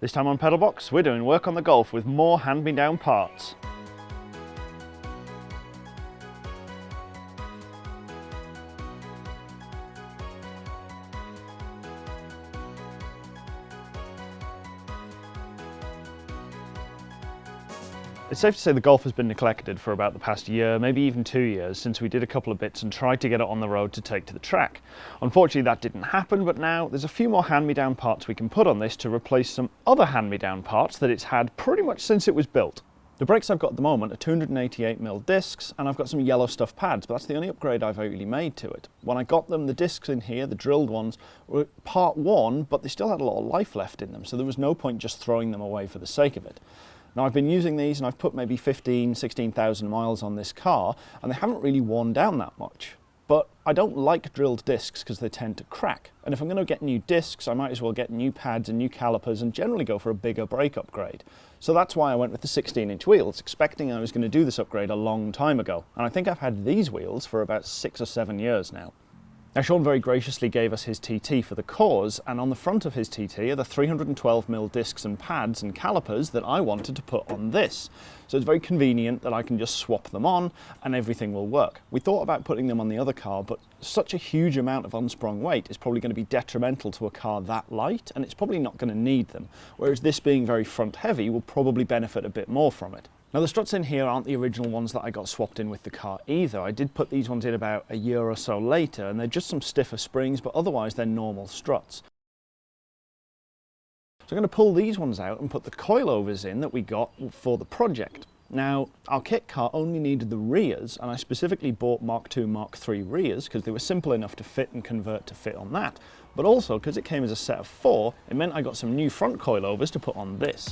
This time on Pedalbox, we're doing work on the Golf with more hand-me-down parts. It's safe to say the Golf has been neglected for about the past year, maybe even two years, since we did a couple of bits and tried to get it on the road to take to the track. Unfortunately that didn't happen, but now there's a few more hand-me-down parts we can put on this to replace some other hand-me-down parts that it's had pretty much since it was built. The brakes I've got at the moment are 288mm discs and I've got some yellow stuff pads, but that's the only upgrade I've really made to it. When I got them, the discs in here, the drilled ones, were part one, but they still had a lot of life left in them, so there was no point just throwing them away for the sake of it. Now I've been using these and I've put maybe 15, 16,000 miles on this car and they haven't really worn down that much. But I don't like drilled discs because they tend to crack. And if I'm going to get new discs, I might as well get new pads and new calipers and generally go for a bigger brake upgrade. So that's why I went with the 16 inch wheels, expecting I was going to do this upgrade a long time ago. And I think I've had these wheels for about six or seven years now. Now Sean very graciously gave us his TT for the cause and on the front of his TT are the 312mm discs and pads and calipers that I wanted to put on this. So it's very convenient that I can just swap them on and everything will work. We thought about putting them on the other car but such a huge amount of unsprung weight is probably going to be detrimental to a car that light and it's probably not going to need them. Whereas this being very front heavy will probably benefit a bit more from it. Now the struts in here aren't the original ones that I got swapped in with the car either. I did put these ones in about a year or so later and they're just some stiffer springs but otherwise they're normal struts. So I'm going to pull these ones out and put the coilovers in that we got for the project. Now, our kit car only needed the rears, and I specifically bought Mark II, Mark III rears because they were simple enough to fit and convert to fit on that. But also, because it came as a set of four, it meant I got some new front coilovers to put on this.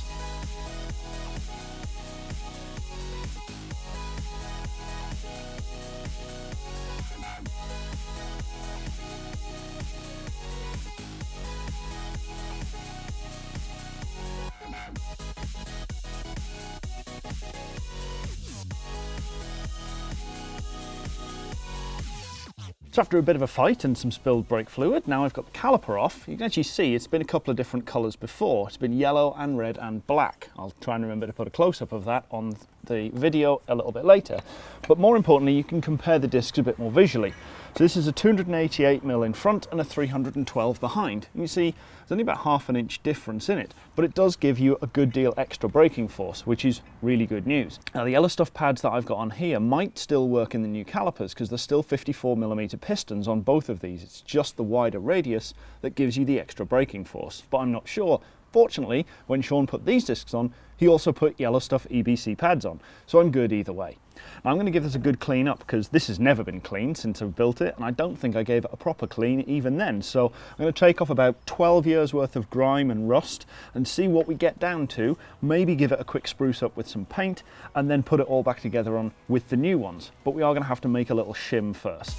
So after a bit of a fight and some spilled brake fluid, now I've got the caliper off. You can actually see it's been a couple of different colours before. It's been yellow and red and black. I'll try and remember to put a close-up of that on the video a little bit later. But more importantly, you can compare the discs a bit more visually. So this is a 288mm in front and a 312 behind. And you see there's only about half an inch difference in it, but it does give you a good deal extra braking force, which is really good news. Now the yellow stuff pads that I've got on here might still work in the new calipers because there's still 54mm pistons on both of these. It's just the wider radius that gives you the extra braking force, but I'm not sure Fortunately, when Sean put these discs on, he also put yellow stuff EBC pads on, so I'm good either way. Now I'm going to give this a good clean up because this has never been cleaned since I've built it and I don't think I gave it a proper clean even then. So I'm going to take off about 12 years worth of grime and rust and see what we get down to, maybe give it a quick spruce up with some paint and then put it all back together on with the new ones. But we are going to have to make a little shim first.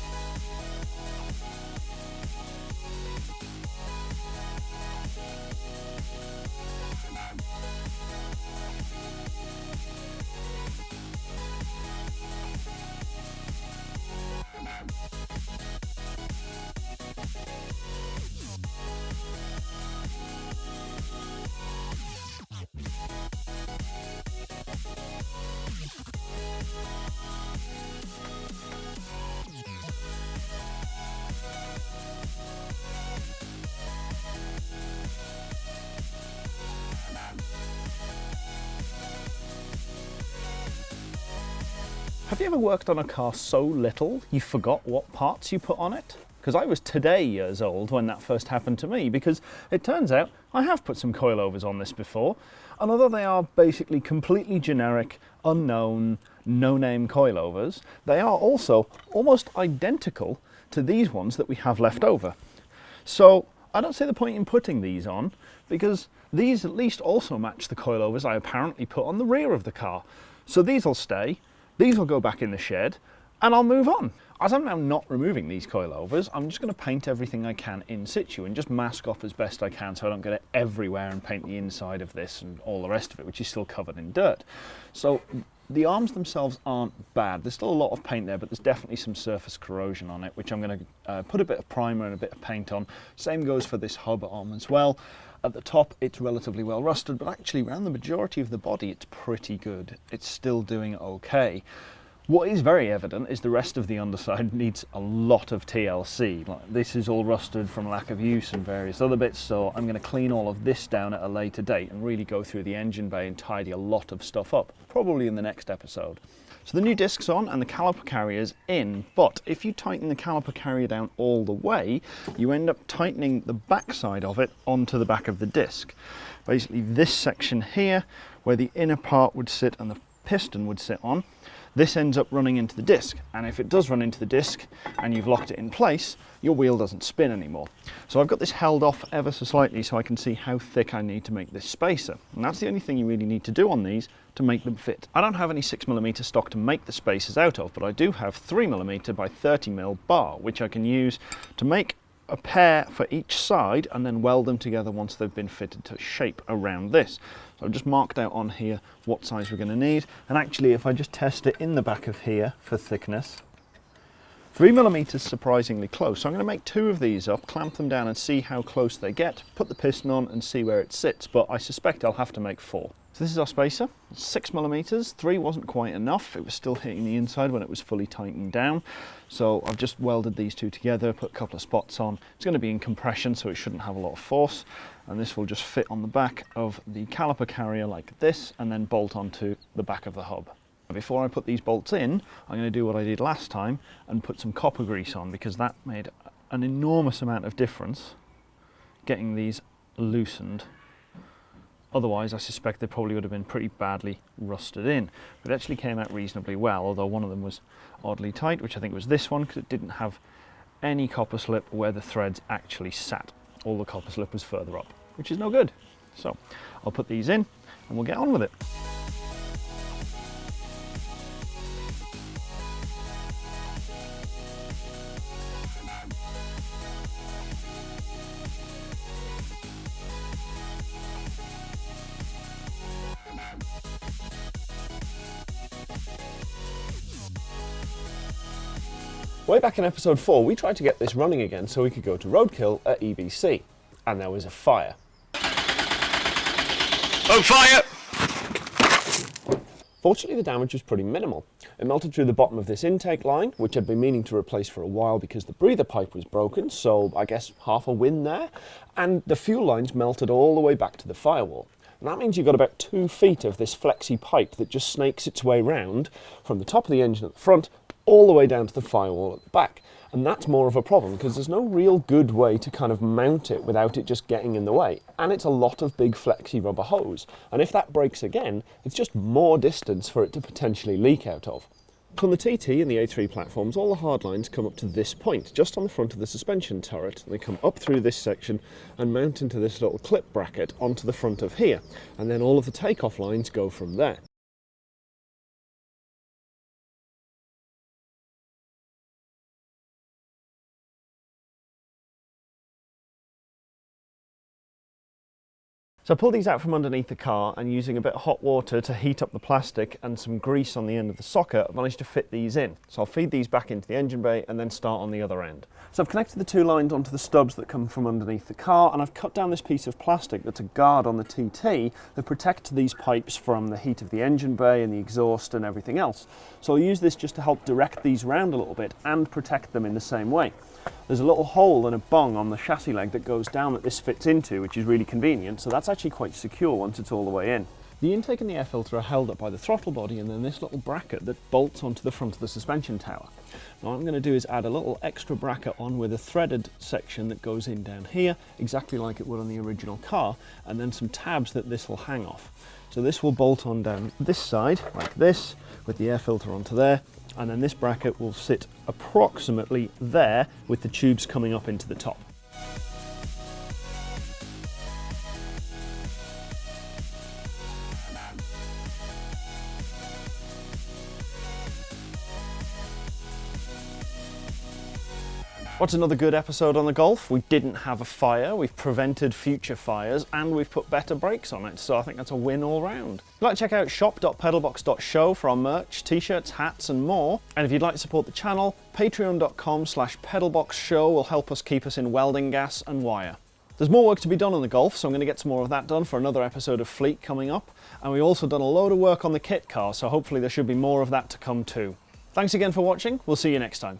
Have you ever worked on a car so little you forgot what parts you put on it? Because I was today years old when that first happened to me because it turns out I have put some coilovers on this before and although they are basically completely generic, unknown, no-name coilovers, they are also almost identical to these ones that we have left over. So I don't see the point in putting these on because these at least also match the coilovers I apparently put on the rear of the car. So these will stay these will go back in the shed and I'll move on. As I'm now not removing these coilovers, I'm just going to paint everything I can in situ and just mask off as best I can so I don't get it everywhere and paint the inside of this and all the rest of it, which is still covered in dirt. So the arms themselves aren't bad. There's still a lot of paint there, but there's definitely some surface corrosion on it, which I'm going to uh, put a bit of primer and a bit of paint on. Same goes for this hub arm as well. At the top it's relatively well rusted, but actually around the majority of the body it's pretty good. It's still doing okay. What is very evident is the rest of the underside needs a lot of TLC. This is all rusted from lack of use and various other bits, so I'm going to clean all of this down at a later date and really go through the engine bay and tidy a lot of stuff up, probably in the next episode. So the new disc's on and the caliper carrier's in, but if you tighten the caliper carrier down all the way, you end up tightening the backside of it onto the back of the disc. Basically this section here, where the inner part would sit and the piston would sit on, this ends up running into the disc. And if it does run into the disc and you've locked it in place your wheel doesn't spin anymore. So I've got this held off ever so slightly so I can see how thick I need to make this spacer. And that's the only thing you really need to do on these to make them fit. I don't have any 6mm stock to make the spacers out of but I do have 3mm by 30mm bar which I can use to make a pair for each side and then weld them together once they've been fitted to shape around this. So I've just marked out on here what size we're going to need and actually if I just test it in the back of here for thickness Three millimeters surprisingly close. So I'm going to make two of these up, clamp them down and see how close they get, put the piston on and see where it sits, but I suspect I'll have to make four. So this is our spacer, six millimeters, three wasn't quite enough. It was still hitting the inside when it was fully tightened down. So I've just welded these two together, put a couple of spots on. It's going to be in compression, so it shouldn't have a lot of force. And this will just fit on the back of the caliper carrier like this, and then bolt onto the back of the hub. Before I put these bolts in, I'm going to do what I did last time and put some copper grease on because that made an enormous amount of difference getting these loosened. Otherwise, I suspect they probably would have been pretty badly rusted in. But it actually came out reasonably well, although one of them was oddly tight, which I think was this one because it didn't have any copper slip where the threads actually sat. All the copper slip was further up, which is no good. So I'll put these in and we'll get on with it. Way back in episode 4, we tried to get this running again so we could go to Roadkill at EBC, and there was a fire. Oh, fire! Fortunately, the damage was pretty minimal. It melted through the bottom of this intake line, which I'd been meaning to replace for a while because the breather pipe was broken, so I guess half a win there. And the fuel lines melted all the way back to the firewall. And that means you've got about two feet of this flexi pipe that just snakes its way round from the top of the engine at the front all the way down to the firewall at the back. And that's more of a problem because there's no real good way to kind of mount it without it just getting in the way. And it's a lot of big flexi rubber hose. And if that breaks again, it's just more distance for it to potentially leak out of. On the TT and the A3 platforms, all the hard lines come up to this point, just on the front of the suspension turret. They come up through this section and mount into this little clip bracket onto the front of here. And then all of the takeoff lines go from there. So I pulled these out from underneath the car and using a bit of hot water to heat up the plastic and some grease on the end of the socket, I managed to fit these in. So I'll feed these back into the engine bay and then start on the other end. So I've connected the two lines onto the stubs that come from underneath the car and I've cut down this piece of plastic that's a guard on the TT that protects these pipes from the heat of the engine bay and the exhaust and everything else. So I'll use this just to help direct these round a little bit and protect them in the same way. There's a little hole and a bung on the chassis leg that goes down that this fits into, which is really convenient. So that's actually quite secure once it's all the way in. The intake and the air filter are held up by the throttle body and then this little bracket that bolts onto the front of the suspension tower. Now what I'm going to do is add a little extra bracket on with a threaded section that goes in down here, exactly like it would on the original car, and then some tabs that this will hang off. So this will bolt on down this side, like this, with the air filter onto there, and then this bracket will sit approximately there with the tubes coming up into the top. What's another good episode on the Golf? We didn't have a fire, we've prevented future fires, and we've put better brakes on it, so I think that's a win all round. If you'd like to check out shop.pedalbox.show for our merch, t-shirts, hats, and more. And if you'd like to support the channel, patreon.com slash pedalboxshow will help us keep us in welding gas and wire. There's more work to be done on the Golf, so I'm going to get some more of that done for another episode of Fleet coming up. And we've also done a load of work on the kit car, so hopefully there should be more of that to come too. Thanks again for watching, we'll see you next time.